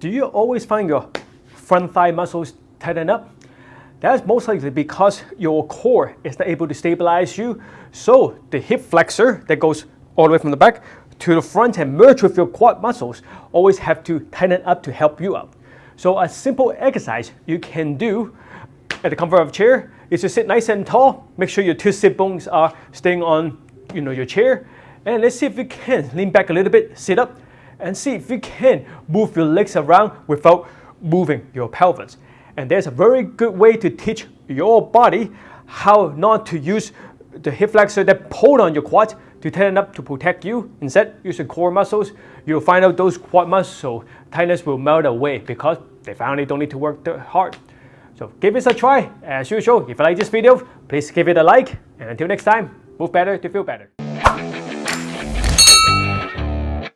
Do you always find your front thigh muscles tighten up? That's most likely because your core is not able to stabilize you. So the hip flexor that goes all the way from the back to the front and merge with your quad muscles always have to tighten up to help you out. So a simple exercise you can do at the comfort of a chair is to sit nice and tall. Make sure your two sit bones are staying on you know, your chair. And let's see if you can lean back a little bit, sit up, and see if you can move your legs around without moving your pelvis. And there's a very good way to teach your body how not to use the hip flexor that pulled on your quad to tighten up to protect you. Instead, use core muscles. You'll find out those quad muscle tightness will melt away because they finally don't need to work that hard. So give this a try. As usual, if you like this video, please give it a like. And until next time, move better to feel better.